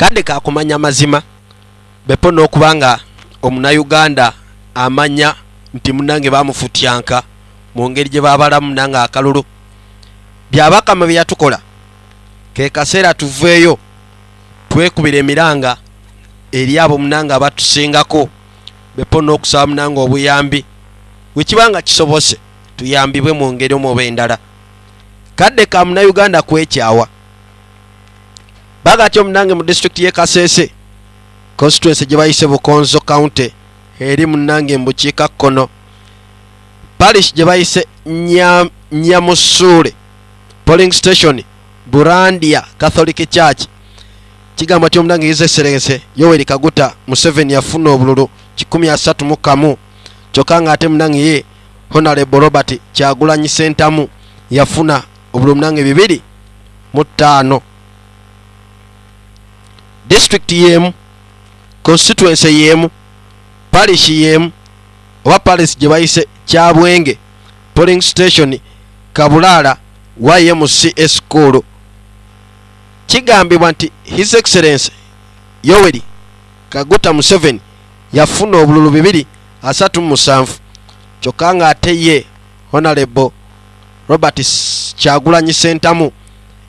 kadde kakumanya mazima. Bepo n'okuba nga omunauganda amanya nti munange bamufutyanka mu ngeri gye babalamu nange akalulu. Byabakama bye yatukola ke kaseera tuveeyo twekubira emiranga eri abo munange abatusingako bepo n'okusaba munange obuyambi bwekibanga kisobose tuyambibwe mu ngeri omu oba endala kadde ka munauganda kwekyawa bagatyo munange mu disitulikiti ye kasese. Constituency gye bayise bukonzo county. Eri munange mu bukiika kkono. Parish gye bayise Nya- nyamusuule. Polling station burandia catholic church. Kigamba ti omunange his excellence yoweri kaguta museveni yafuna obululu 131 kyokka nga ate munange ye honorable robert kyagulanyi sentamu yafuna obululu munange bibiri mu ttaano district yemu constituency yemu parish yemu oba parish gye bayise kyabwenge polling station kabulaala ymc eschool kigambibwa nti his excellence yoweri kaguta museveni yafuna obululu bibiri asatu mu musanvu. Kyokka nga ate ye honorable robert kyagulanyi sentamu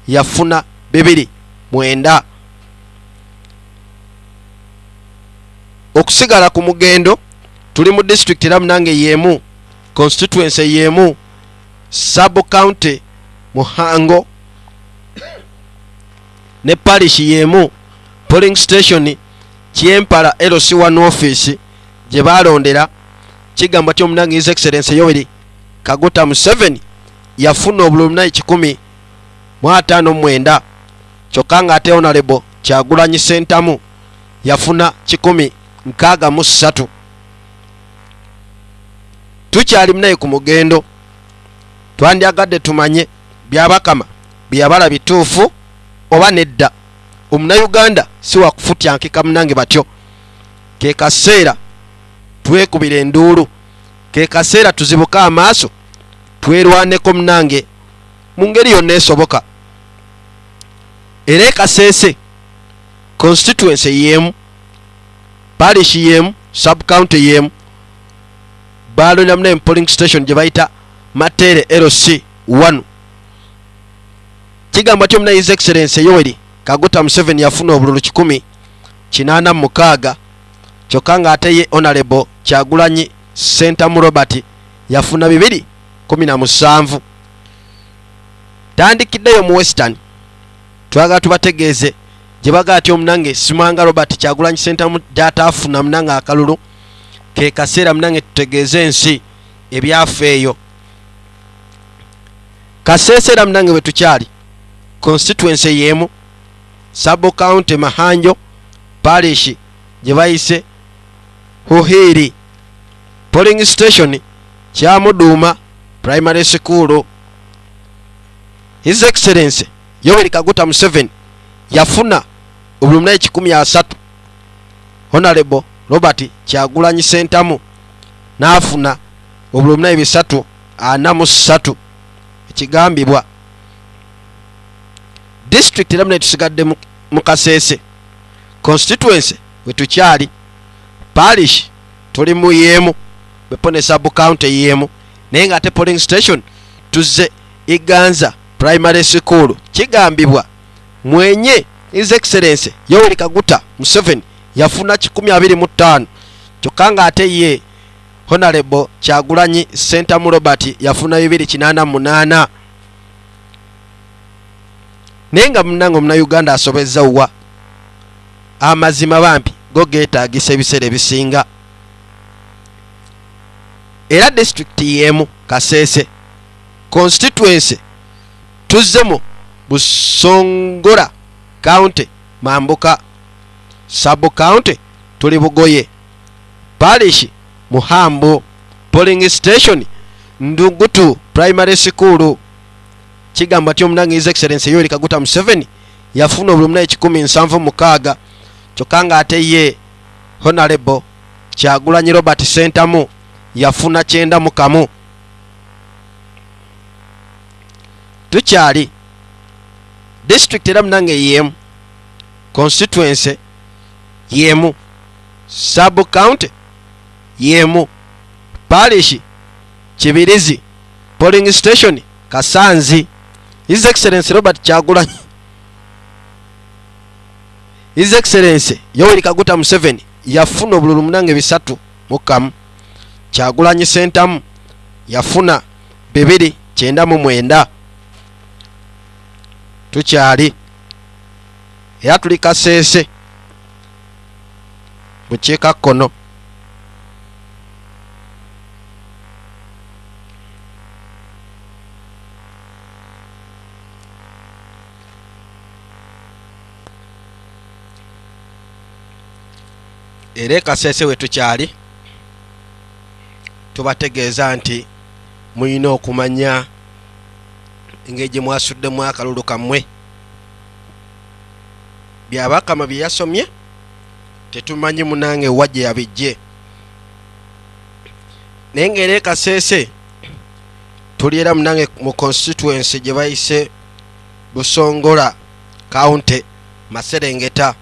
yafuna bibiri mwenda okusigala ku mugendo tuli mu district era munange yemu constituency yemu sub county muhango ne parish yemu polling station kyempala lc1 office gye balondera kigamba ti omunange his excellence yoweri kaguta museveni yafuna obululu naye kikumi mu ataano mwenda. Kyokka nga ate honorable kyagulanyi sentamu yafuna kikumi nkaaga mu ssatu. Tukyali munaye ku mugendo twandyagadde tumanye byabakama byabala bituufu oba nedda. Omunauganda si wakufutyankika munange batyo. Ke kaseera twekubira enduulu ke kaseera tuzibuke amaaso twerwaneko munange mu ngeri yonna esoboka. Era ekaseese constituency yemu parish yemu subcounty yemu balonda munaye mu polling station gye bayita matere lc 1 kigamba ti omunaye his excellence yoweri kaguta museveni yafuna obululu 186 kyokka nga ate ye honorable kyagulanyi sentamu robert yafuna 217 tandikiddeyo mu western twagala tubategeeze gye bagaa ti omunange simanga robert kyagulanyi sentamu gyataafuna munange akalulu ke kaseera munange tutegeeze ensi ebyafeeyo kaseesera munange bwe tukyali constituency yemu sub county mahanjo parish gye bayise huhiri polling station kyamuduuma primary school. His excellence yoweri kaguta museveni yafuna obululu naye 13 honorable robert kyagulanyi sentamu n'afuna obululu naye bisatu ana mu ssatu ekigambibwa district era munaye tusigadde mu- kaseese constituency we tukyali parish tuli mu yemu bepo ne sub county yemu naye nga ate polling station tuzze iganza primary school. Kigambibwa mwenye his excellence yoweri kaguta museveni yafuna 25 kyokka nga ate ye honorable kyagulanyi sentamu robert yafuna 288 naye nga munange omunauganda asobezza wa? Amazima bambi go geetagisa ebiseera ebisinga. Era disitulikiti yemu kaseese constituency tuzzemu busongola county mambuka sub county tuli bugoye parish muhambo polling station ndugutu primary school kigamba ti omunange his excellence yoweri kaguta museveni yafuna obululu munaye 176 kyokka nga ate ye honorable kyagulanyi robert sentamu yafuna kyenda mu kamu tukyali district era munange yemu. Constituency yemu. Sub county yemu. Parish kibirizi polling station kasanzi. His excellency robert kyagulanyi. His excellency yoweri kaguta museveni yafuna obululu munange bisatu mukamu kyagulanyi sentamu yafuna bibiri kyenda mu mwenda tukyali. Era tuli kaseese bukiika kkono. Era ekaseese we tukyali tubategeeza nti muyina okumanya engeri gye mwasuddemu akalulu kammwe. Byabakama bye yasomye tetumanyi munange wa gye yabijje. Naye ngaera ekaseese tuli era munange mu constituency gye bayise busongola county maserengeta.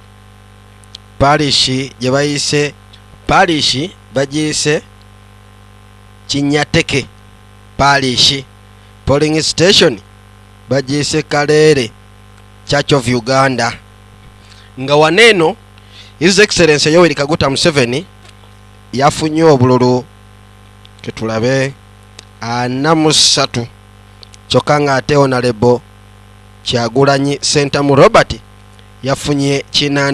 Parishi gye bayise parishi bagiyise kinyateke parishi polling station bagiyise kaleere church of uganda. Nga waneeno his excellence yoweri kaguta museveni yafunye obululu. Ketulabe ana mu ssatu kyokka ng'ate honorable kyagulanyi sentamu robert yafunye kina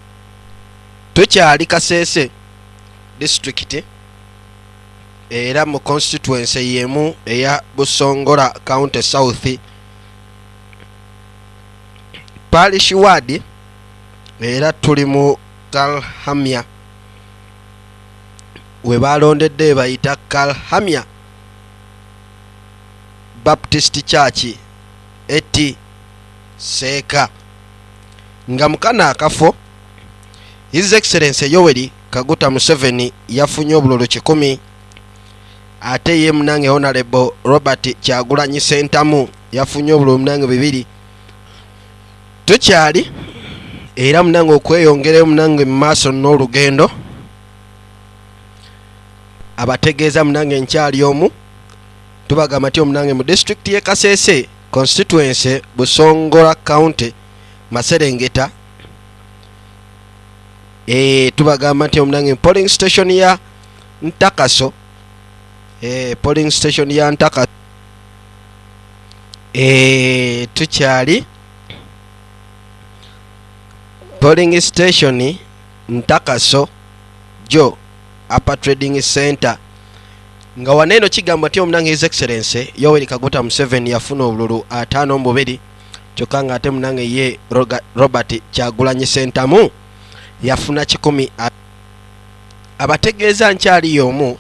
tukyali kaseese disitulikiti era mu constituency yemu eya busongola county south parish ward era tuli mu kalhamya we balondedde bayita kalhamya baptist church eti seeka. Nga mukana akafo his excellence yoweri kaguta museveni yafunye obululu kikumi ate ye munange honorable robert kyagulanyi sentamu yafunye obululu munange bibiri tukyali era munange okweyongerayo munange mu maaso n'olugendo. Abategeeza munange nkyali omu tubagamba nti omunange mu disitulikiti y'e kaseese constituency busongola county maserengeta. E, tubagamba nti omunange polling station ya ntakaso. E, polling station ya ntakaso. E, tukyali polling station ntakaso jo upper trading center. Nga waneeno kigamba nti omunange his excellence yoweri kaguta museveni yafuna obululu ataano mu bubiri kyokka nga ate munange ye robert kyagulanyi sentamu yafuna kikumi abategeeza nkyali y'omu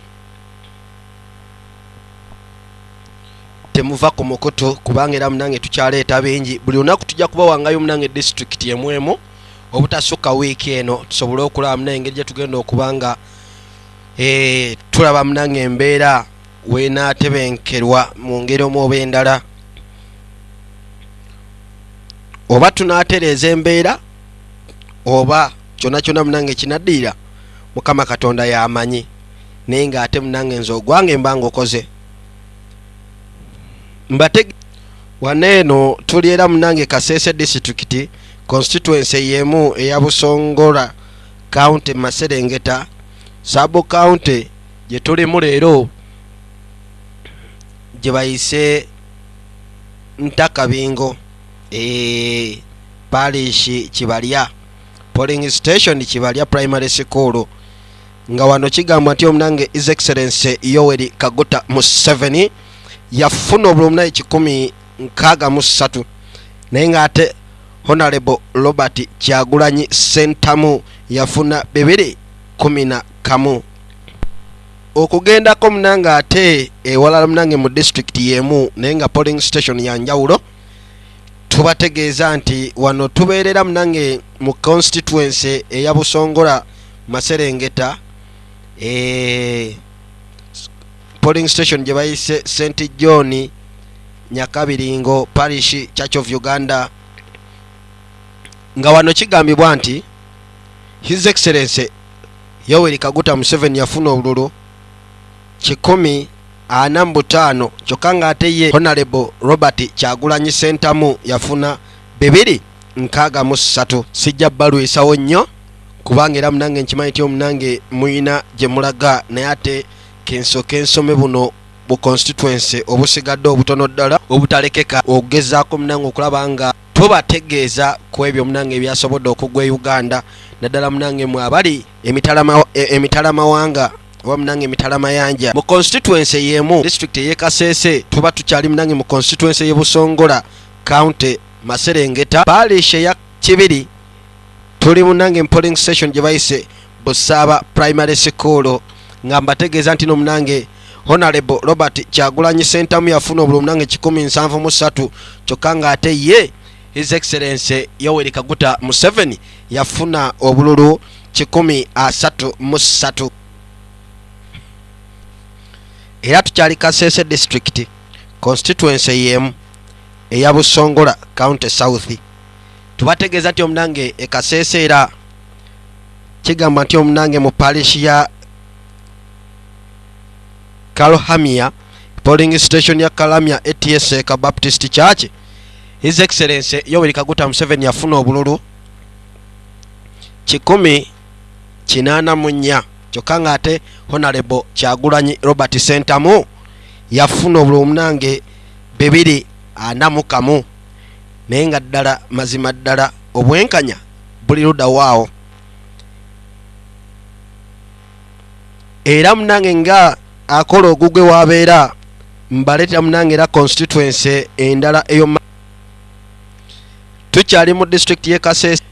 temuva ku mukutu kubanga era munange tukyaleeta bingi. Buli lunaku tujja kubawangayo munange disitulikiti emu emu obutasukka wiiki eno tusobole okulaba munange engeri gye tugenda okuba nga eh, tulaba munange embeera wenaatebenkerwa mu ngeri omu oba endala. Oba tunaatereeza embeera oba kyonna kyonna munange kinaddiira mukama katonda yamanyi naye ng'ate munange nze ogwange mba ngaokoze mbate waneeno tuli era munange kaseese disitulikiti constituency yemu eya busongola county maserengeta sabo county gye tulimu leero gye bayise ntakabingo e, parish kibalya polling station kibalya primary school. Nga wano kigambwa nti omunange his excellence yoweri kaguta museveni yafuna obulumunai kikumi nkaaga mu ssatu. Naye ng'ate honorable robert kyagulanyi sentamu yafuna bibiri kumi na kamu. Okugendako munange ate ewalala munange mu disitulikiti yemu naye nga polling station ya njawulo tubategeeza nti wano tubeerera munange mu constituency eya busongola maserengeta e, polling station gye bayise st john nyakabiringo parish church of uganda nga wano kigambibwa nti his excellence yoweri kaguta museveni yafuna obululu kikumi ana mubutaano kyokka ng'ate ye honorable robert kyagulanyi sentamu yafuna bibiri nkaaga mu ssatu. Sijja balwisawo nnyo kubanga era munange nkimanyi ti omunange muyina gye mulaga naye ate kensooka ensome buno bu constituency obusigadde obutono ddala obutalekeka okugezaako munange okulaba nga tubategeeza ku ebyo munange ebyasobodde okugwa e uganda naddala munange mwe abali emitalama- e- emitalamawanga oba munange emitalamayanja mu constituency yemu district eyekaseese tuba tukyali munange mu constituency y'ebusongola county maserengeta. Parish eya kibiri tuli munange mu polling station gye bayise busaaba primary school. Nga mbategeeza nti no munange honorable robert kyagulanyi sentamu yafuna obululu munange 173 kyokka ng'ate ye his excellence yoweri kaguta museveni yafuna obululu 133 era tukyali kasese district constituency yemu eya busongola county south. Tubategeeza nti omunange ekasese era kigamba nti omunange mu parish ya kalhamia polling station ya kalamia ats ka baptist church his excellence yoweri kaguta museveni yafuna obululu. Kikumi kinaana mu nnya kyokka ng'ate honorable kyagulanyi robert sentamu yafuna obululu munange bibiri ana mu kamu. Naye nga ddala mazima ddala obwenkanya buli ludawaawo era munange nga akola ogugwe wabeera mbaleeta munange era constituency endala eyo tukyali mu district ye kasese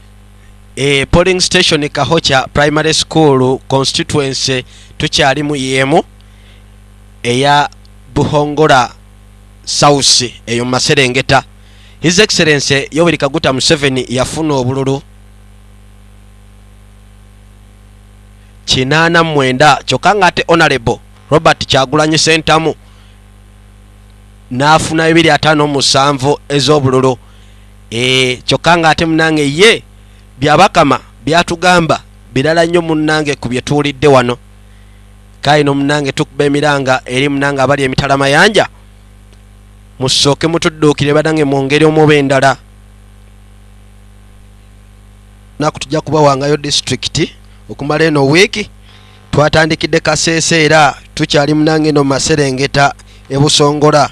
e polling station kahocha primary school constituency tukyali mu yemu eya buhongola south eyo maserengeta. His excellence yoweri kaguta museveni yafuna obululu. Kinaana mwenda kyokka ng'ate honorable robert kyagulanyi sentamu n'afuna bibiri ataano musanvu ez'obululu kyokka ng'ate munange ye byabakama byatugamba birala nnyo munnange ku bye tuwulidde wano. Kaino munnange tukuba emiranga eri munange abali emitala mayanja musooke mutudduukire badange mu ngeri omuba endala. Naku tujja kubawangayo disitulikiti okumala eno wiiki twatandikidde kaseese era tukyali munange eno maserengeta ebusongola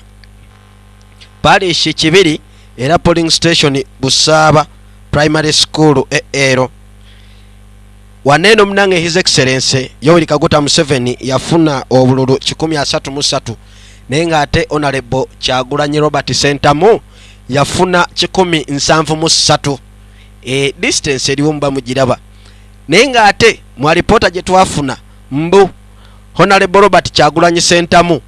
parishi kibiri era polling station busaaba primary school eero waneeno munange his excellence yoweri kaguta museveni yafuna obululu 133 naye ng'ate honorable kyagulanyi robert sentamu yafuna 173 e distance eriwo muba mugiraba. Naye ng'ate mu alipoota gye twafuna mbu honorable robert kyagulanyi sentamu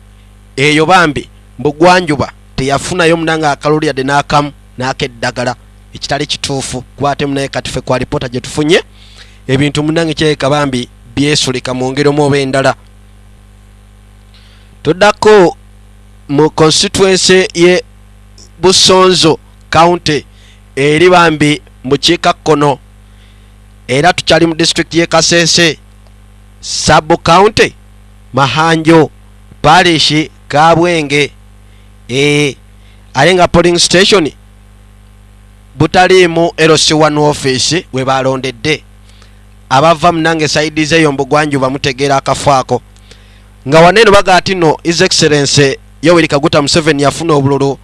eyo bambi mbugwanjuba teyafunayo munange akalulu yadde n'akamu n'akeddagala. Ekitali kituufu kwate munaye kati ffe ku alipoota gye tufunye. Ebintu munange kyereka bambi byesulika mu ngeri omu oba endala. Tuddako mu constituency ye busonzo county eri bambi mukiikakkono era tukyali mu district ye kasese sub county mahanjo parishi kabwenge e, ate nga polling station butaliimu lc1 office we balondedde abava munange saidi zeeyo mbugwanjuba mutegeera akafo ako. Nga waneeno baga ati no his excellence yoweri kaguta museveni yafuna obululu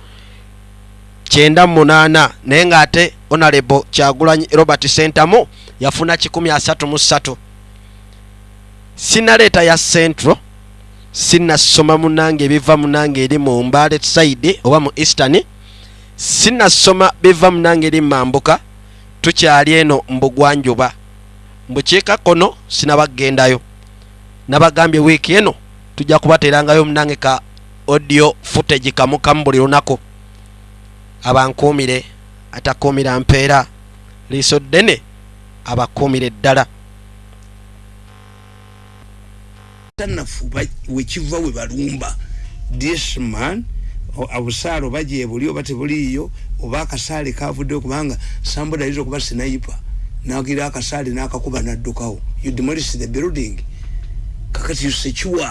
kyenda munaana naye ng'ate honorable kyagulanyi robert sentamu yafuna 133 sinaleeta ya central sinasoma munange ebiva munange eri mu mbale side oba mu eastern. Sinasoma biva munange eri mambuka. Tukyali eno mbugwanjuba. Mbukiikakkono sinabagendayo. Nabagambye wiiki eno tujja kubateerangayo munange ka audio footage kamu kamu buli lunaku. Abankuumire atakuumira mpeera. Liiso ddene abakuumire ddala tanafu wekiva we balumba. This man obusaale oba gyebuli oba tebuliiyo oba akasaale kavuddeyo kubanga somebody ayinza okuba sinayipa nagira akasaali nakakuba naddukawo you demolish the building. Kakati you secure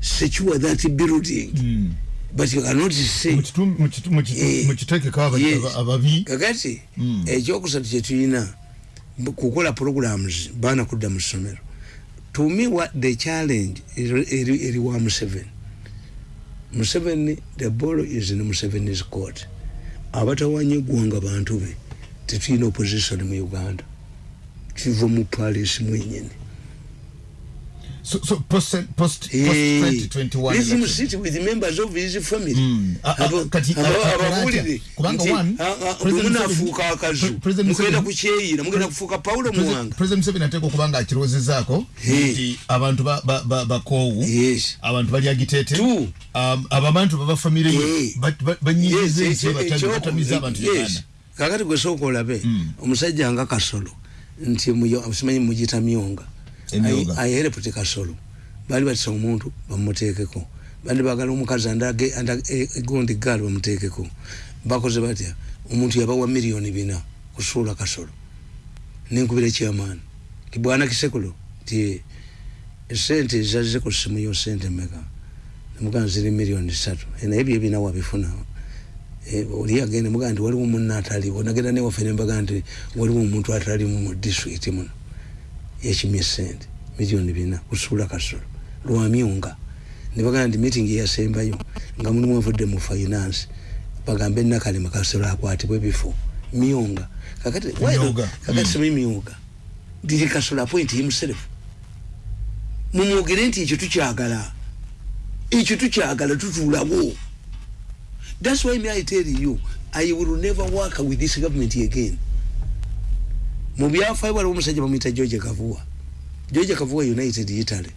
secure that building. Mm. but you cannot say Eh, mukitekeko ababi. Kakati Mm. ekyokusatu kyetulina kukola programs baana kudda mu ssomero to me what the challenge eri eri wa museveni. Museveni the ball is in museveni's court. Abatawanya eggwanga bantu be tetulina opposition mu uganda. Kiva mu palace mwenyini so, so post, post, post Hey, 2021 let him election. sit with members of his family Mm. A- a- Abo- kati- abo- a- a- ababuulire kubanga nti, one, a- a- President bwe Museveni- munaafuuka akazu Pre- President mugenda Museveni- kukyeyira mugenda kufuuka pawulo President- muwanga president museveni ateeka okuba nga akirowoozezaako Hey. nti abantu ba- ba- ba- bakoowu yes abantu bali agitete Two. um, ababantu baba famire Hey. ye ba- ba- banyigiza Yes, ensi ekyo- batami- ekyo- batamiza abantu yes. uganda kakati gwesooka olabe Mm. omusajja nga kasolo nti muyo- simanyi mugita myonga Emyonga. ayereputi kasolo. Baali batisa omuntu bamuteekeko. Bandi bagala omukazi anda- e- gaali bamuteekeko. Bakoze batya omuntu yabawa miliyoni bina kusuula kasolo. Nenkubira ekyamaani kibwana kisekulo ti esente ezazze ku simu yo sente meka nemugaa ziri miliyoni satu naye byo ebina wabifuna oli agenda mugaa nti waliwo munna ataliwo. Nagenda newaffe nembaga nti waliwo omuntu atalimu mu district muno yakimye sente miliyoni bina kusuula kasolo lwamyonga nebagaa nti meeting yasembayo nga mulimu avudde mu finance bagambe nakalema kasolo akwatibwa ebifo myonga kakati kakati simi myonga did kasolo appoint himself mumwogere nti ekyo tukyagala. Ekyo tukyagala tutuulawo. That's why me i tell you i will never work with this government again mu byafaayo waliwo omusajja bamuyita george kavuwa george kavuwa united italy.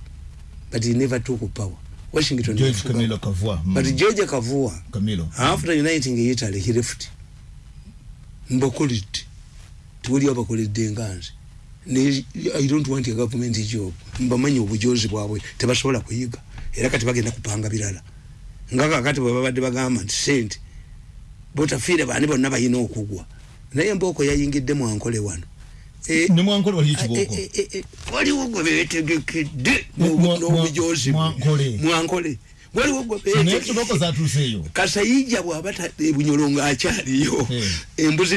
But he never took power. Washington george camilo kavua mm. but george kavuwa camilo. After uniting italy he left. Mbakoledde tewali abakoledde nganze ne i don't want a government job. Mbamanyi obujozi bwabwe. Tebasobola kuyiga. Era kati bagenda kupanga birala. Nga kakati bwe babadde bagamba nti sente botafiire baani bonna balina okugwa. Naye mbooko yayingidde mwankole wano Eh, nemwankole waliyo eh, kibooko eh, eh, waliwo gwe beetegekedde n'obujozi. Mwankole. Kasayija bwaba tadde ebunyolo ng'akyaliyo. Eh. embuzi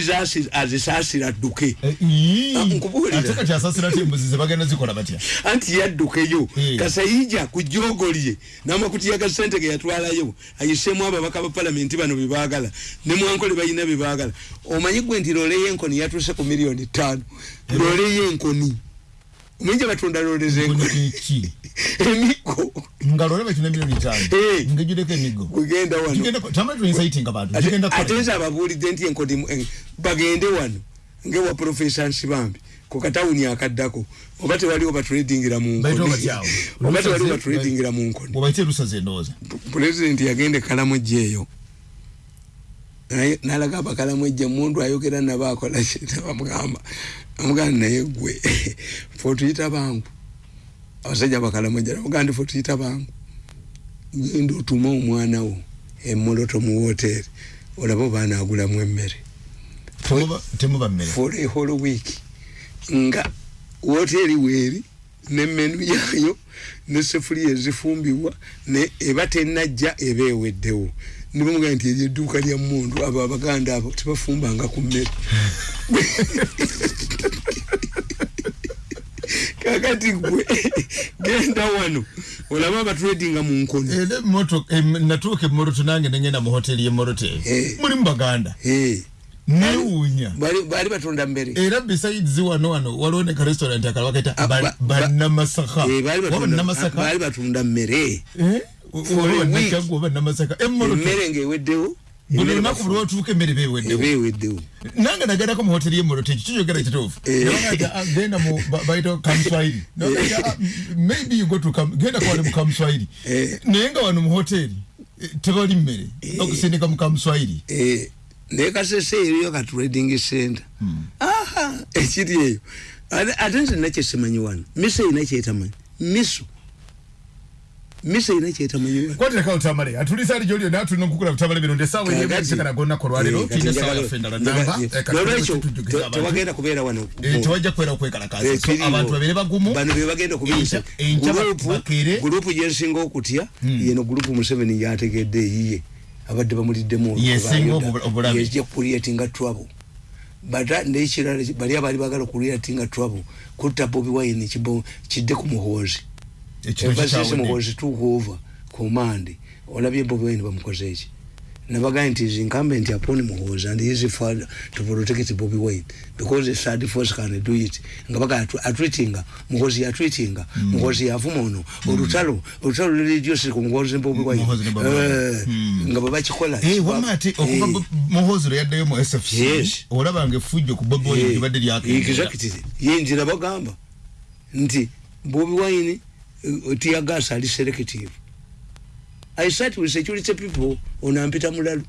azisaasira adduke. Eh. Ah, anti yaddukeyo Eh. kasayija ku jogo lye n'amakutiya ga sente ge yatwalayo ayiseemu ababaka ba palamenti bano bebaagala ne mwankole balina bebaagala omanyi gwe nti loole y'enkoni yatuuse ku miliyoni ttaano. Loole y'enkoni gye batunda loole z'enkoni ki emiggo nga lole bakina miliyoni tano. Eh. ngejudeko emigo kugenda wano. Tamale tuinsaitinga bantu Ate- tugenda ate kukola nze ababuulidde nti enkodi eh, bagende wano. Ngewa profesa nsibambi ku katawuni akaddako oba tewaliwo batredingira mu Bayita nkoni batyawo. oba tewaliwo Lusaze- batredingira mu nkoni bwebaite lusaze endowooza pulezidenti yagenda ekalamu ejjeeyo Naye- nalaga abakalamu ejje mundu ayogera nabo akola bamugamba amugamba naye gwe fe otuyita bangu. Abasajja namugamba ndi fe otuyita bangu. Genda otuma omwana wo emoloto mu woteeri olaba oba anaagulamu emmere. For a whole week. Nga woteeri weeri ne menu yaayo ne sefuliya ezifumbibwa ne eba tenajja eba eweddewo. Nibamugaa nti eryo edduuka lya mundu abo abaganda abo tebafumbanga ku mmere. Kakati gwe genda wano olaba abatredinga mu emotoka em- natuuka emoroto nange nengenda mu hoteri y'emorote Eh. mulimu baganda. Eh, newuunya bali bali batunda mmere era besides wano wano waliwo ne karestaurant akala bakaita Ah, Eh, bali waba batunda- namasaka bali batunda mmere oba a week. bannakyaggwa oba namasaka emoroto emmere ngaeweddewo buli emmere lunaku buli watuuka emmere beweddewo eba eweddewo nange nagendako mu hoteri y'emoroto ekyo kikyogera kituufu. Eh. Nabagamba, ah, genda mu ba- bayita kamuswahili Nabagamba, ah, m- maybe you go to Kam- genda kwale mu kamuswahili Eh. naye nga wano mu hoteri eh, tebali mmere okusindika mu kamuswahili Eh, naye kasese eriyo ka trading center. Aha ekiri eyo Ate- nze nakye simanyi wano miso erina kyetamanyi miso. Misa ina kyetamanyiwa kwatira utamale? Atulisa ali jolio na tulina okukula kutamale bino. Tulina kati essaawa njagala- yaffe endala njagala- namba. Eh, eh, kati nolwekyo tujjukiza te- abantu. tewagenda kubeera wano. Eh, tewajja kubeera okwekalakaasa Eh, so abantu babeere bagumu. Bano bebagenda kubiyisa Enkya- enkya Gurupu- bakere. gurupu gyensinga okutya. Yeno gurupu museveni yategedde eyiye abadde bamuliddemu olwo Yesinga Abayuda. obu- obulabe. yejja kuliatinga trouble bata nekirala bali abali bagala kuliatinga trouble kutta bobi wine kibo kidde ku muhoozi Ekintu ebasisi kikyawedde. muhoozi tukuova komande olabye bobi wine bamukoze eki nabagaye nti is incumbent upon muhoozi and easy for to protect bobi wine. Because a third force can do it. Nga baga atwitinga muhoozi yatwitinga muhoozi yavuma ono olutalo olutalo luliryosi ku muhoozi bobi wine. Muhoozi ne Bobi Wine. Eh, Mm. nga babakikola Eh, wamma ati okuva Eh. Bo- muhoozi lwe yaddayo mu sfc Yes. olabanga effujjo ku bobi wine libadde lyakendera. Exactly. Yinjira bagamba. Nti bobi wine uh, tiagas ali selective i sat with security people ono ampita mulalu.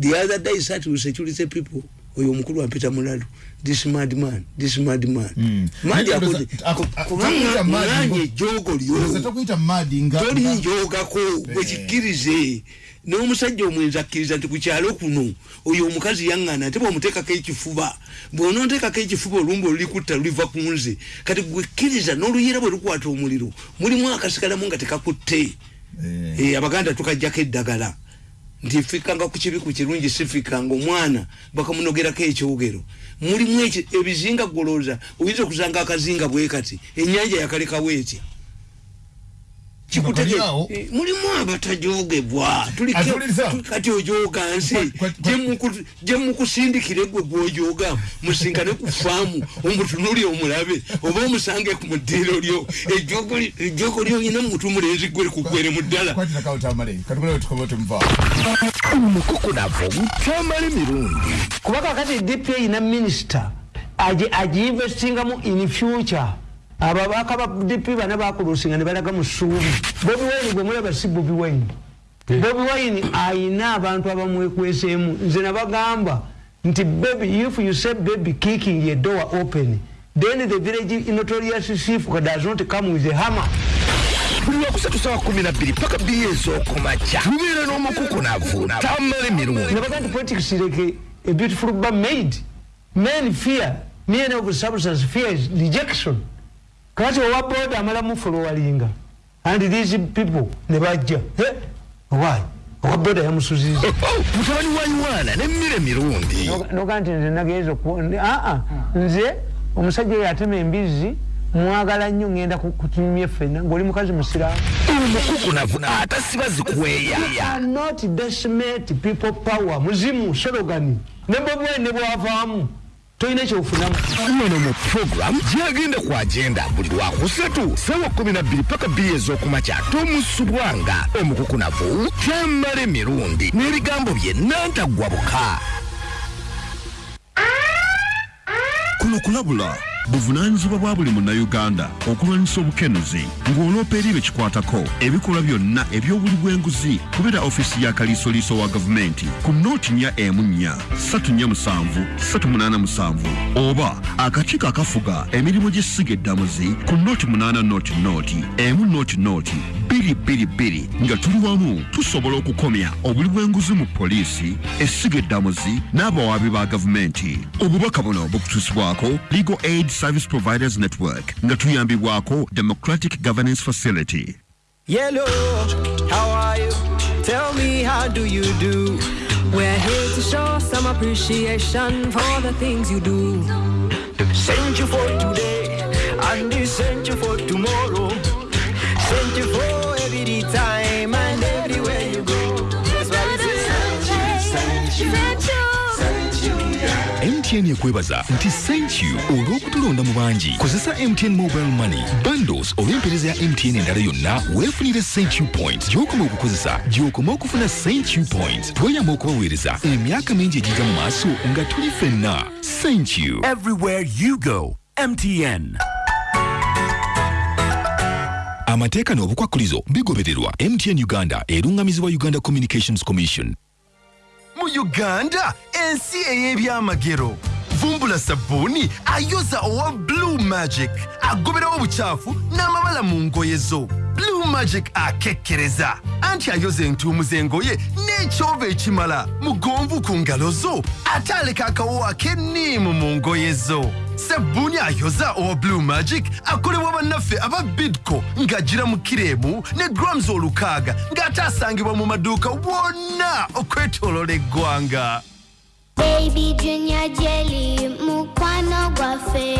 The other day I sat with security people oyo omukulu ampita mulalu. This mad man this mad man. Mm. madi akuti ndoza- aku- aku- takuyita mad kubanga ngo- ejogo Ndoza lyo tokuyita madi nga tolinjogako bwekikkirize n'omusajja omwenzi akkiriza nti ku kyalo kuno oyo omukazi yaŋŋana ate bw'omuteekako ekifuba. Bw'onooteekako ekifuba olumba olulikutta luliva ku nze. Kati gwekkiriza n'oluyira bwe lukwata omuliro mulimu akasigalamu nga tekakutte. Eh. Eh, abaganda tukajjako eddagala. Nti fikanga ku kibi ku kirungi sifikanga omwana bakamunogerako ekyogero. Mulimu ebizinga golooza oyinza okusanga akazinga bwe kati ennyanja yakalekawo etya? Eh, mulimu abatajogebwa Tulike- Atuliriza? tu- kati ojoga nsi. Kwa- kwa- kwa- gye muku- gye mukusindikire gwe gwojoga musinkane ku faamu omutunuli omulabe oba omusange ku muddiiro lyo. Ejogo ejogo lyoyina mutu mulenzi gwe kugwere mu ddala. Tumuva omukukunavu tamale mirundi. Kuba kakati dp eyina minisita agiinvestingamu in future ababaka ba dp bana bakulusinga ne balaga mu ssuubi. Bobi wine gwe mulaba si bobi wine. Bobi wine ayina abantu abamwekweseemu nze nabagamba nti baby if you say baby kicking a door open? Then the village notorious chief does not come with a hammer. Buli lwakusatu sawa kumi na bbiri paka bbiri ez'okumakya. Tubeera n'omukukunavu tamale mirundi. Nabaga nti politics like a beautiful bar made. Men fear. Men of substance fear is rejection kati owa boda amalamu folowalinga and these people ne bajja. Eh, why? Owa boda yamusuziza mutabani wa yuwaana n'emmere mirundi. Noga nti nze nagenza aa nze omusajja oyo atema embizi mwagala nnyo ngenda ku- kutumya ffenna ng'oli mukazi musiraamu. Omukukunavu atasiba zikweya cannot decimate people power muzimu sologani ne bobwe ne bwavaamu tolina kyofunamu. Wano mu program gyagenda ku agenda buli lwakusatu sawa kumi na bbiri paka bbiri ez'okumakya. Tomusubwanga omukukunavu tamale mirundi n'ebigambo bye nantaggwa buka kuno kulabula buvunaanyizibwa bwa buli munnayuganda okulwanyisa obukenuzi ng'oloopa eri bekikwatako ebikolwa byonna eby'obuli bw'enguzi kubera ofisi ya kaliisoliiso wa gavumenti ku nooti nnya emu nnya ssatu nnya musanvu ssatu munaana musanvu oba akakiiko akafuga emirimu gy'essiga eddamuzi ku nooti munaana nooti nooti emu nooti nooti bbiri bbiri bbiri nga tuli wamu tusobola okukomya obuli bw'enguzi mu poliisi essiga eddamuzi n'abawaabi ba gavumenti. Obubaka buno bukutuusibwako legal aid service providers network nga tuyambibwako democratic governance facility Yellow, how are you? Tell me, how do you do? We're here to show some appreciation for the things you do. Sent you for today, and they sent you for tomorrow. Sent you for every time and everywhere you go. That's why we say thank you, mtn ekwebaza nti thank you olw'okutulonda mu bangi. Kozesa mtn mobile money bundles olw'empeereza ya mtn endala yonna weefunire thank you point gy'okoma okukozesa gy'okoma okufuna thank you point tweyama okubaweereza emyaka mingi egijja mu maaso nga tuli ffenna. Thank you. Everywhere you go mtn amateeka n'obukwakkulizo bigobererwa. Mtn uganda erungamizibwa uganda communications commission mu uganda ensi ey'ebyamagero vumbula sabbuuni ayoza owa blue magic. Agoberawo obukyafu n'amabala mu ngoye zo. Blue magic akekkereza anti ayoza entuumu z'engoye n'ekyova ekimala mugonvu ku ngalo zo. Ate aleka akawo ak'enniimu mu ngoye zo sabbuuni ayoza owa blue magic akolebwa bannaffe aba bidco ng'agira mu kiremu ne grams olukaaga ng'ate asangibwa mu maduuka wonna okwetoolola eggwanga Baby Junior Jelly, mukwano gwaffe.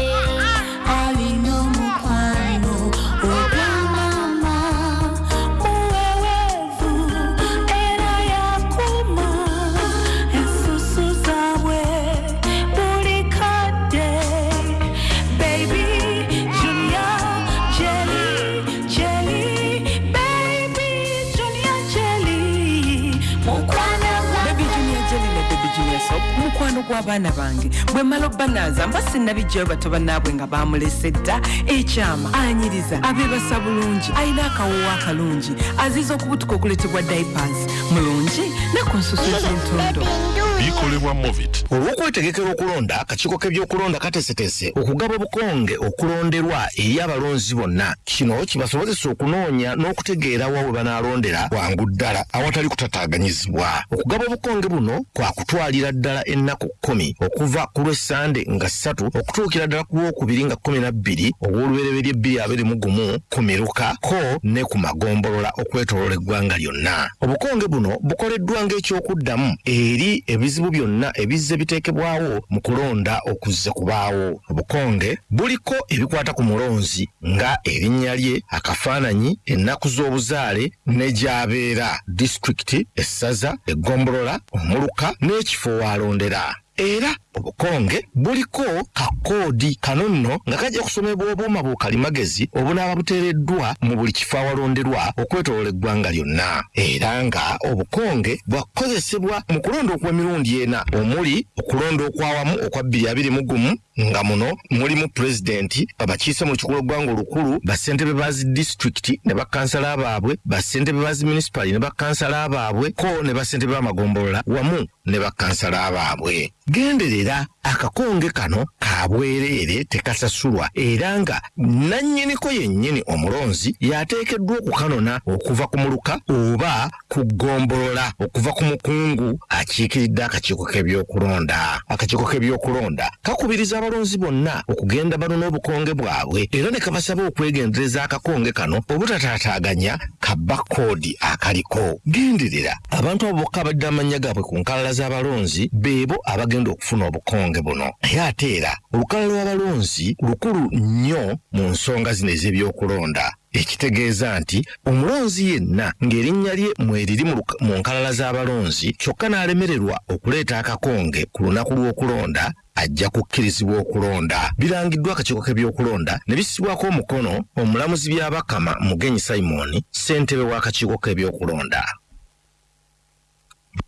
Gw'abaana bange. Bwe mala obbanaaza mba sinnabijjayo bato bannaabwe nga baamulese dda ekyama anyiriza abeebasa bulungi alina akawoowo akalungi aziza okubutuka okuleetebwa diapers. Mulungi ne ku nsusu z'entondo bikolebwa movit olw'okwetegekera okulonda akakiiko k'ebyokulonda kateeseteese okugaba obukonge okulonderwa eri abalonzi bonna. Kino kibasobozesa okunoonya n'okutegeera wa we banaalondera bwangu ddala awatali kutataaganyizibwa. Okugaba obukonge buno kwa kutwalira ddala ennaku kkumi okuva ku lw'essande nga ssatu okutuukira ddala ku lwokubiri nga kkumi na bbiri ogw'olubereberye bbiri abiri mu gumu ku miruka ko ne ku magombolola okwetoolola eggwanga lyonna. Obukonge buno bukoleddwa ng'ekyokuddamu eri ebizibu byonna ebizze biteekebwawo mu kulonda okuzze kubaawo. Obukonge buliko ebikwata ku mulonzi nga erinnya lye akafaananyi ennaku z'obuzaale ne gy'abeera. Disitulikiti essaza eggombolola omuluka n'ekifo waalondera era obukonge buliko kakoodi kano nno nga kajja kusomebwa obuuma bukalimagezi obunaaba buteereddwa mu buli kifo awalonderwa okwetolola eggwanga lyonna. Era nga obukonge bwakozesebwa mu kulonda okw'emirundi ena omuli okulonda okwawamu okwa bbiri abiri mu gumu nga muno mulimu pulezidenti abakiise mu lukiko lw'eggwanga olukulu bassentebe ba zi disitulikiti ne bakansala baabwe bassentebe ba zi minisipali ne bakansala baabwe ko ne bassentebe b'amagombolola wamu ne bakansala baabwe. Genderera akakonge kano ka bwereere tekasasulwa. Era nga nannyiniko yennyini omulonzi yateekeddwa okukanona okuva ku muluka oba ku ggombolola okuva ku mukungu akiikiridde akakiiko k'ebyokulonda. Akakiiko k'ebyokulonda kakubiriza abalonzi bonna okugenda banona obukonge bwabwe era ne kabasaba okwegendereza akakonge kano obutataataaganya ka bakoodi akaliko. Genderera abantu abo bokka abadde amannya gaabwe ku nkalala z'abalonzi beebo abagenda okufuna obukonge buno. Naye ate era olukalala lw'abalonzi lukulu nnyo mu nsonga zino ez'ebyokulonda. Ekitegeeza nti omulonzi yenna ng'erinnya lye mweriri mu nkalala z'abalonzi kyokka n'alemererwa okuleeta akakonge ku lunaku lw'okulonda ajja kukkirizibwa okulonda. Birangiddwa akakiiko k'ebyokulonda ne bissibwako omukono omulamuzi byabakama mugenyi simon ssentebe w'akakiiko k'ebyokulonda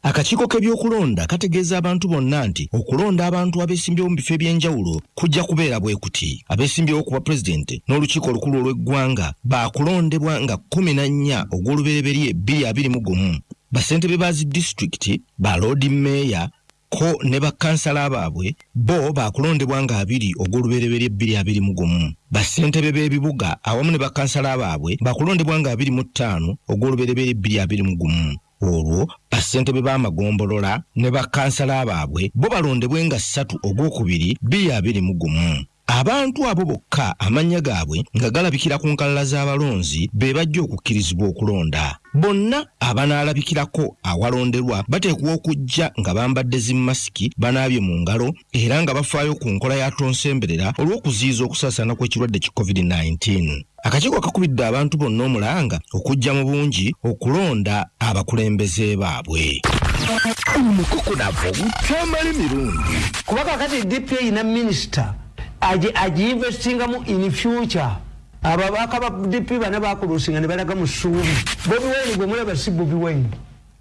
akakiiko k'ebyokulonda kategeeza abantu bonna nti okulonda abantu abeesimbyewo mu bifo eby'enjawulo kujja kubeera bwe kuti. Abeesimbyewo ku bwa pulezidenti n'olukiiko olukulu olw'eggwanga baakulondebwa nga kkumi na nnya ogw'olubereberye bbiri abiri mu gumu. Bassentebe ba zi disitulikiti ba loodi mmeeya ko ne bakansala baabwe bo baakulondebwa nga abiri ogw'olubereberye bbiri abiri mu gumu. Bassentebe b'ebibuga awamu ne bakansala baabwe baakulondebwa nga abiri mu ttaano ogw'olubereberye bbiri abiri mu gumu olwo bassentebe b'amagombolola ne bakansala baabwe bo balondebwe nga ssatu ogwokubiri bbiri abiri mu gumu. Abantu abo bokka amannya gaabwe nga galabikira ku nkalala z'abalonzi be bajja okukkirizibwa okulonda. Bonna abanaalabikirako awalonderwa bateekwa okujja nga bambadde zimasiki banaabye mu ngalo era nga bafaayo ku nkola ya tonsemberera olw'okuziyiza okusaasaana kw'ekirwadde ki covid-19 akakiiko kakubidde abantu bonna omulanga okujja mu bungi okulonda abakulembeze baabwe. Omukukunavu butamala emirundi kuba kakati dp eyina minisita agiinvestingamu in future. Ababaka ba dp bana bakulusinga ne balaga mu ssuubi. Bobi wine gwe mulaba si bobi wine.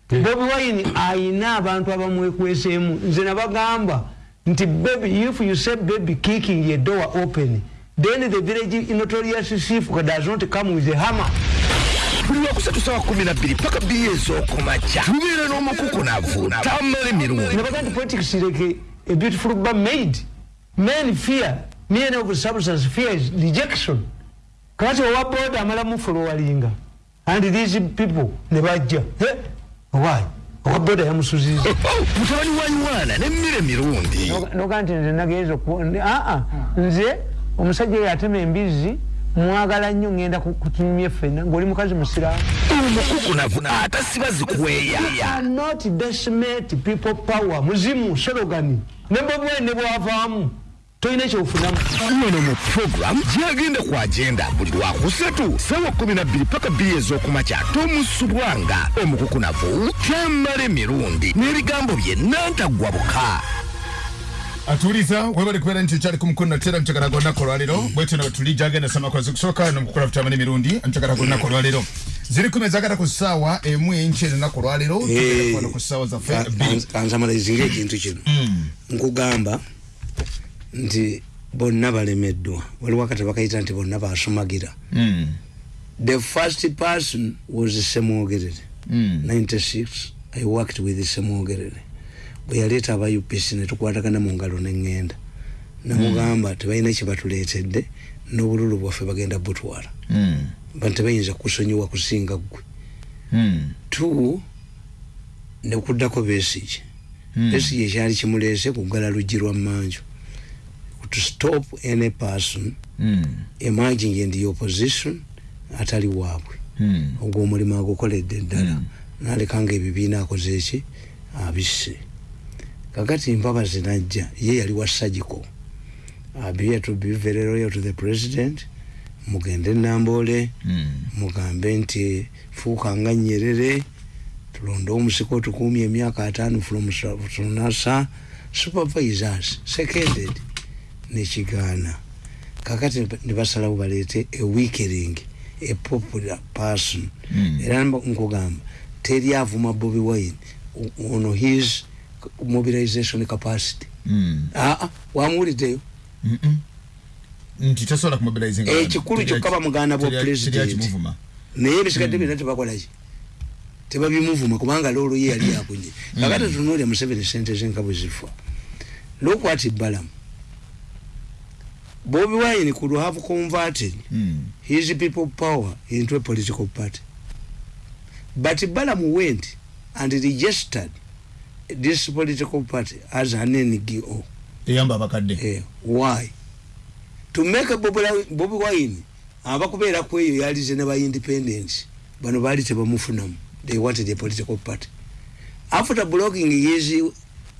Bobi wine ayina abantu abamwekweseemu nze nabagamba nti baby if you say baby kicking a door open then the village notorious chief does not come with a hammer. Buli lwakusatu sawa kumi na bbiri paka bbiri ez'okumakya. Tubeera n'omukukunavu tamala emirundi. Nabaga nti politics like a beautiful bar made. Men fear. Men of substance fear is rejection. Kati owa boda amala mufolowalinga and these people ne bajja. Why? Owa boda yamusuziza mutabani wa yuwana nemmere mirundi noga nti nze nagenza oku- ndi- aa nze omusajja oyo atema embizi mwagala nnyo ngenda ku- kutumya ffenna ng'oli mukazi musiraamu. Omukukunavu atasiba zikuweeya not decimate people power. Muzimu sologani ne bobwene bwavaamu tolina kyofunamu. Wano mu program gyagenda ku agenda buli lwakusatu sawa 12 paka bbiri ez'okumakya. Tomusubwanga omukukunavu kyamala emirundi n'ebigambo bye nantagwa buka atuuliza webali kubeera nti kyali ku mukono natera nkyagala gonnako olwaleero bwetyo nga tuli gyagenda samakozi kusooka nomukukula futamani emirundi nkyagala gonnako olwaleero ziri kumi ezagala ku ssaawa emu enki enaku olwaleero tugenda kuwano ku ssaawa zaffe bbiri kansamalizinga ekintu kino nkugamba nti bonna balemeddwa. Waliwo akatabo bakayita nti bonna basumagira Mm. the first person was semwogerere Mm. 96 i worked with semwogerere yaleeta aba upc netukwatagana mu ngalo neŋŋenda namugamba tebalina kyebatuleetedde n'obululu bwaffe bagenda butwala. Mm. ba tebayinza kusonyiwa kusinga ggwe. Mm. two nekuddako besige. Mm. besige ekyali kimuleese kugala luggi lwa mmanju. To stop any person Mm. emerging in the opposition atali waabwe. Mm. ogwo omulimu agukoledde ddala. Nalekanga ebibiina akoze eki abisse kakati mpabazi najja ye yali wa sagiko abia to be very loyal to the president mugende nambole Mm. mugambe nti fuuka nga nyerere tulonde omusiko tukumye emyaka ataano from sa- from nasa supervisors seconded nekigaana kakati nibasalawo baleete a weakering a popular person Mm. era nkugamba teri avuma bobi wine ono his mobilization capacity. Mm. aa wamuwuliddeyo Mm-mm. nti tasobola kumobilizinga ekikulu kyokka bamuganda bwa president. naye ebisigadde byonna tebakolaki tebabimuvuma kubanga loolo ye yali yakunye kakati tunuulya museveni sente zenka bwe zifa. Look what balamu bobi wine could have converted Mm. his people power into a political party. But balamu went and registered this political party as an ngo eyamba abakadde. Eh, why? To make a bobi Wi- bobi wine abakubeera ku eyo yalize ne ba independence bano baali tebamufunamu. They wanted a political party. After blocking his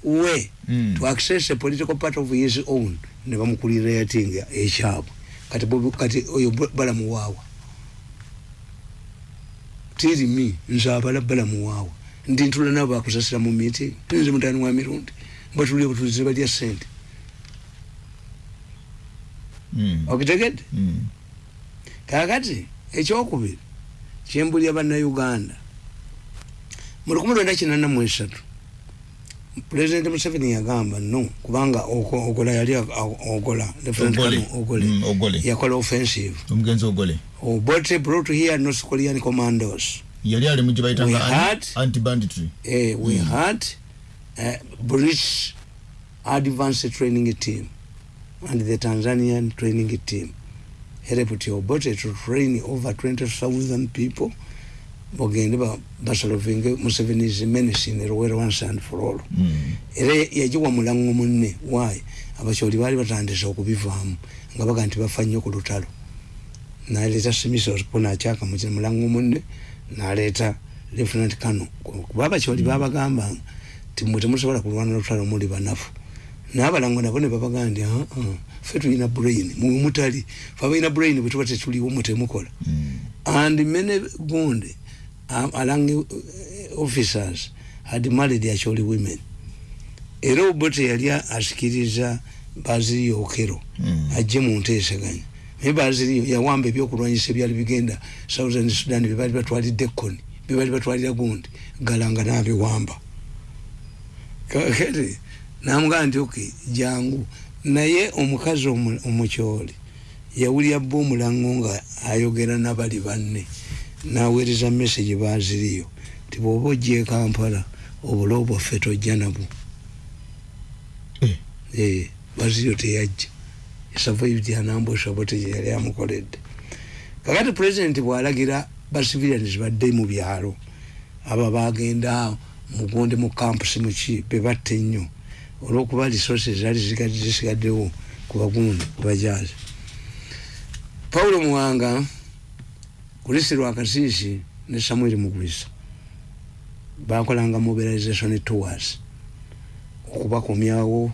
way Mm. to access a political party of his own ne bamukulira yatinga ekyabwe. Kati bobi kati oyo Bo- balamu waawa tiri mi nze abala balamu waawa ndi ntula nabo bakusasira mu meeting. Nze mutani wa mirundi. Batulire butulize balya sente Mm. okitegedde Mm. kakati ekyokubiri kyembulya bannayuganda mu lukumi lwenda kinana mu esatu pulezidenti museveni yagamba no kubanga ogola yali ogola Ogole. Ogole. Mm, yakola offensive. Obote brought here north korean commandos yali ali mu gye We bayitanga had- anti banditry eh, we had uh, british advanced training team and the tanzanian training team. Helped obote to train over 20000 people. Bagende ba- basolovinge museveni's menace in rwera once and for all Mm. era yagiwa mulango munne. Wayi abakyoli baali batandise okubivaamu nga baga nti bafa nnyo ku lutalo. Naleeta simisopo nakyaka mu mulango munne naleeta lieutenant kano kuba abakyoli babagambanga ti mwe temusobola kulwana lutalo muli banafu. Nabalango nabo ne babagaa nti "Ah, ah, ffe tulina brain mwe mutali fe abalina brain bwe tuba tetuliwo mwe temukola. And many gundi um, along uh, officers had married actually women. Era obote yali asikiriza baziriyo okero Mm. ajje mu nteeseganya naye baziriyo yawamba ebyokulwanyisa ebyali bigenda southern sudan byebaali batwalidde koni byebaali batwalira gundi galanga nabiwamba kakati namugamba nti ok jangu naye omukazi omu- omukyoli yawulira bba omulango nga ayogera nabali banne naweereza message baziriyo ti bwoba ojja e kampala obula obwaffe tojja nabwo. Eh. Eh, baziriyo teyajja survived an ambush obote gye yali amukoledde. Kakati president bwalagira bacivilians badde mu byalo abo bagenda mugonde mu campus muki bebatta ennyo olwokuba zali zikadde zisigaddewo ku bagundi kubajazi paulo muwanga kulisi lwakasiisi ne samuel mugwisa bakolanga mobilization tours okubakomyawo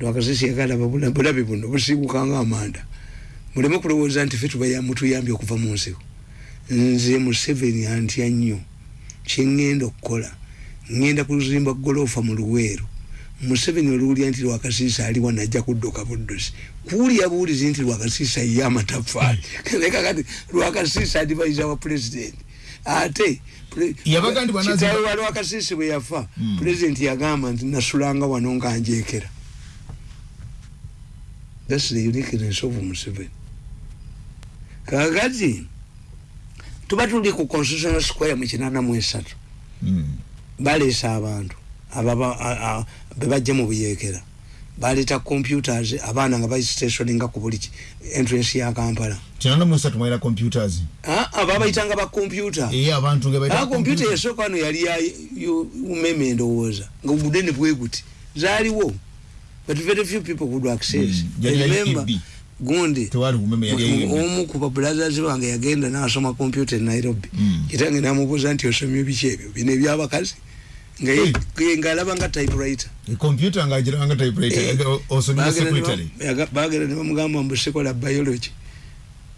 lwakasiisi yagalaba bulabe buno busiibukanga amanda. Muleme kulowooza nti fe mutuyambye okuva mu nsiko nze museveni antya nnyo kyeŋŋenda okukola. Ŋŋenda kuzimba golofa mu luweero. Museveni oluwulya nti lwakasiisa aliwa najja kudduka buddusi. Kuwulya buwulizi nti lwakasiisa ye amatafaali nekakati lwakasiisa adivaiza wa pulezidenti ate kitaawe wa lwakasiisi bwe yafa Mm. pulezidenti yagamba nti nasulanga wano nga njekera thats the uniqueness of museveni. Kakati tuba tuli ku constitutional square mu kinana mu esatu. Baleesa abantu ababa- a- a- bebajja mu buyekera. Baleeta computers abaana nga bastationinga ku buli ki- entrance ya kampala. Kinana musatu mwera computers? Ababayitanga ba computereye abantu nge bayita Ah, computer yasooka wano yali ya umeme ndowooza nga obudene bwe guti. Zaaliwo but very few people could access. Ya remember gundi omu ku babulazazi bange yagenda nasoma computer e nairobi. Kitange namubuuza nti osomye biki ebyo? Bino ebyabakazi? Nga ye- ye- ng'alaba nga typewriter. Computer ngagiranga typewriter osomera Bagenda ne ba- secretary yaga- bagenda ne bamugamba mbu sikola biology.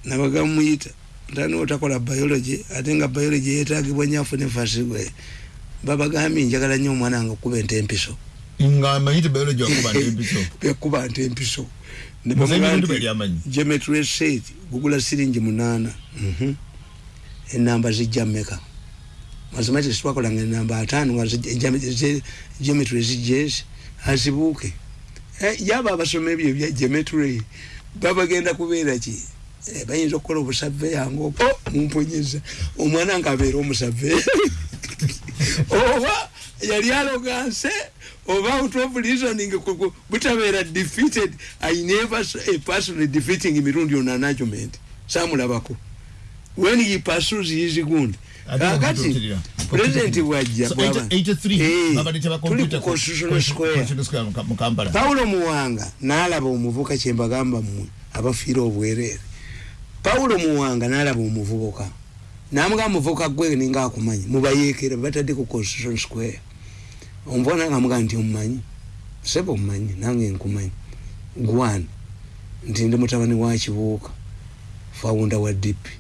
Nabagamuyita ntani otakola biology ate nga biology yetagibwa nyafu nefasigwe babagambye njagala nnyo omwana wange okuba ente empiso nga amanyi ti biology wakuba ntempiso bekuba nte empiso. Ne nti, bali amanyi. geometry set gugula siringi munaana Mhm. enamba zijja mmeka mathematics twakolanga enamba ataano nga zi- geometry- geometry zijesi. Azibuuke Eh, yaba abasoma ebyo ebya geometry. Babagenda kubeera ki Eh, bayinza okukola obusaveya ngaopo mumponyeza omwana nga abeera omusaveya oba yali aloganse oba out of reasoning butabeera defeated. I never saw a person defeating mirundi on an argument samulabako when he pursues his gund kakati president bwajja So, bwaba- 83 babaleeta ba tuli ku constitutional square. pawulo muwanga n'alaba omuvuka kyembagamba mmwe abafiira obwereere pawulo muwanga n'alaba omuvubuka. Namugamba muvubuka gwe ninga akumanyi mubayeekera batadde ku constitution square omuvuka nange amugamba nti omumanyi sebe omumanyi nange nkumanyi. Gwan nti ndi mutabani wa kibuuka fawunda wa dipi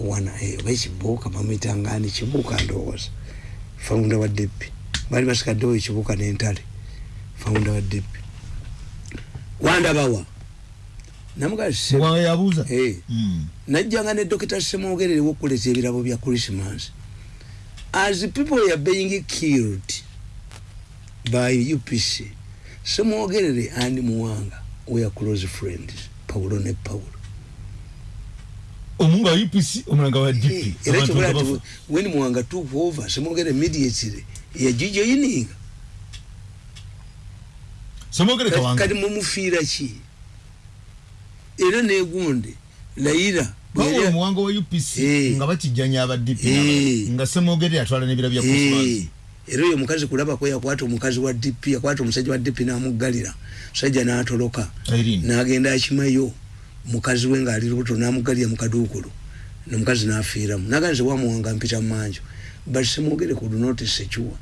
eh, oba ekibuuka bamwitangani kibuuka ndowooza. Fawunda wa dipi bali basikaddewo ekibuuka n'entale fawunda wa dipi wandabawa. Muwanga yabuuza? Najjanga ne dokita semwogerere wokuleta ebirabo bya christmas. As people are being killed by upc semwogerere and muwanga we are close friends paulo ne paulo. Omunga upc omulanga wa dp era kyokola nga nti bafa. when muwanga took over semwogere immediately yagijoyininga semwogere kawanga. kati mumufiira ki? Era negundi layira bawula omuwanga wa upc nga bakijjanya aba dp Eh. nga semwogere yatwala n'ebira bya christmas. Eh, era oyo omukazi kulabako yakwata omukazi wa dp yakwata omusajja wa dp namuggalira. Musajja natoloka. Nagenda akimayo. Mukazi we ngaali lubuto namugalira mukaduukulu nomukazi nafiiramu. Naganze wamuwanga mpita mumanjo but semwogere ku lunotisi ekiwa.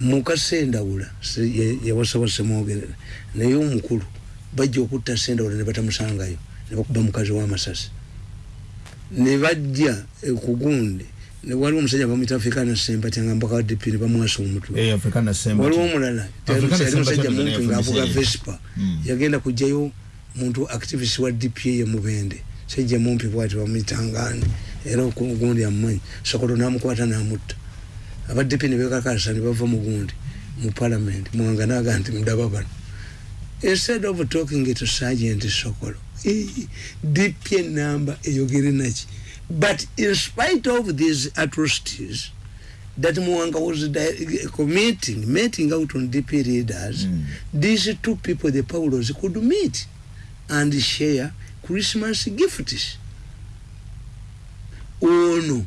Mukasendawula se- ye- yawasaba semwogerere naye omukulu bajja okutta sendawula ne batamusangayo ne bakuba mukazi w'amasasi ne bajja ekugundi ne waliwo omusajja bamwita africana sempati nga mpaka ne bamwasa omutwe. Eh, waliwo omulala yali musajja naye ngaavuga vespa. Mm. yagenda kugjayo muntu activist wa dpa ye mubende. Sajja mumpi bwati bamwitangani era ogundi amumanyi. Sokoto namukwata namutta. Aba dp ne bekakasa ne bava mugundi mu parliament. Mwanga naga nti mudaba bano. Instead of talking to sergeant sokolo dp enamba eyogere naki but in spite of these atrocities that Mwanga was committing, meting out on DP leaders, hmm. these two people, the Paulos, could meet and share Christmas gifts. ono